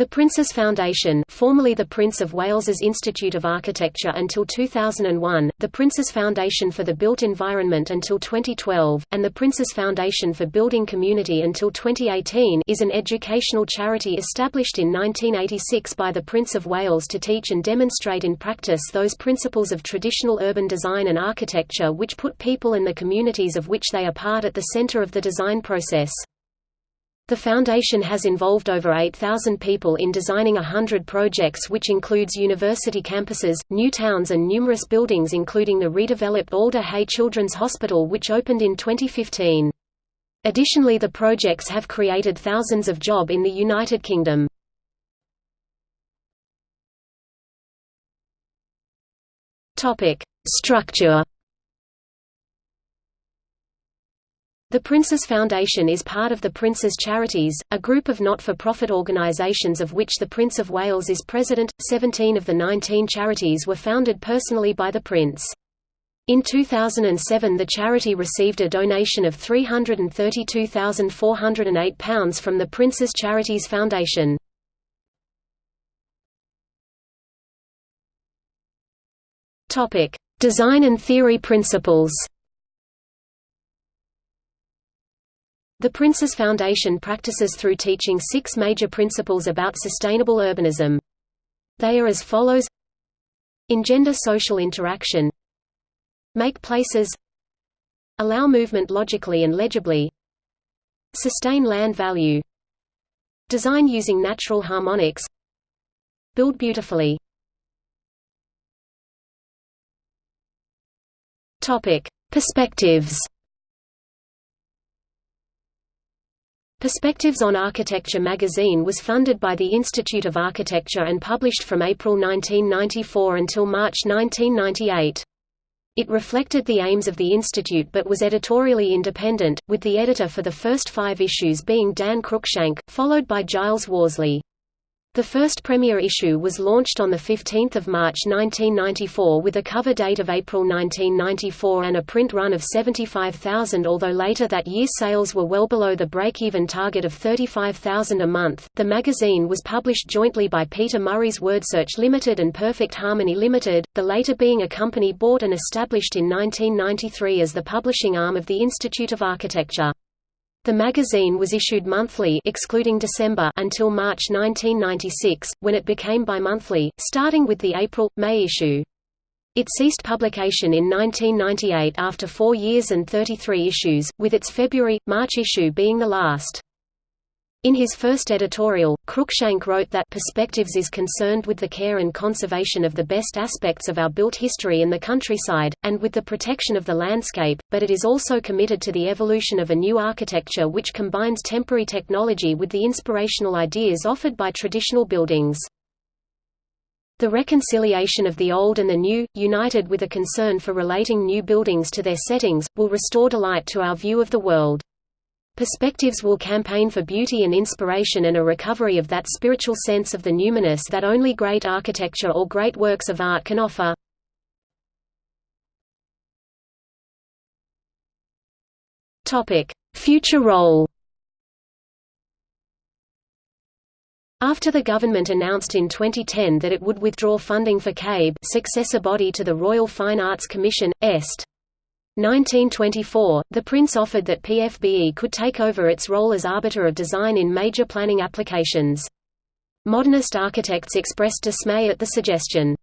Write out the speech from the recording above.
The Prince's Foundation formerly the Prince of Wales's Institute of Architecture until 2001, the Prince's Foundation for the Built Environment until 2012, and the Prince's Foundation for Building Community until 2018 is an educational charity established in 1986 by the Prince of Wales to teach and demonstrate in practice those principles of traditional urban design and architecture which put people and the communities of which they are part at the centre of the design process. The foundation has involved over 8,000 people in designing a hundred projects which includes university campuses, new towns and numerous buildings including the redeveloped Alder Hey Children's Hospital which opened in 2015. Additionally the projects have created thousands of job in the United Kingdom. Structure The Prince's Foundation is part of the Prince's Charities, a group of not-for-profit organisations of which the Prince of Wales is president. Seventeen of the 19 charities were founded personally by the Prince. In 2007 the charity received a donation of £332,408 from the Prince's Charities Foundation. Design and theory principles The Prince's Foundation practices through teaching six major principles about sustainable urbanism. They are as follows. Engender social interaction. Make places. Allow movement logically and legibly. Sustain land value. Design using natural harmonics. Build beautifully. Perspectives Perspectives on Architecture magazine was funded by the Institute of Architecture and published from April 1994 until March 1998. It reflected the aims of the institute but was editorially independent, with the editor for the first five issues being Dan Cruikshank, followed by Giles Worsley. The first premiere issue was launched on 15 March 1994 with a cover date of April 1994 and a print run of 75,000 although later that year sales were well below the break-even target of 35,000 a month. The magazine was published jointly by Peter Murray's WordSearch Limited and Perfect Harmony Limited, the later being a company bought and established in 1993 as the publishing arm of the Institute of Architecture. The magazine was issued monthly excluding December until March 1996, when it became bimonthly, starting with the April-May issue. It ceased publication in 1998 after four years and 33 issues, with its February-March issue being the last. In his first editorial, Cruikshank wrote that Perspectives is concerned with the care and conservation of the best aspects of our built history in the countryside, and with the protection of the landscape, but it is also committed to the evolution of a new architecture which combines temporary technology with the inspirational ideas offered by traditional buildings. The reconciliation of the old and the new, united with a concern for relating new buildings to their settings, will restore delight to our view of the world. Perspectives will campaign for beauty and inspiration and a recovery of that spiritual sense of the numinous that only great architecture or great works of art can offer. Future role After the government announced in 2010 that it would withdraw funding for CABE successor body to the Royal Fine Arts Commission, Est. 1924, the Prince offered that PFBE could take over its role as arbiter of design in major planning applications. Modernist architects expressed dismay at the suggestion.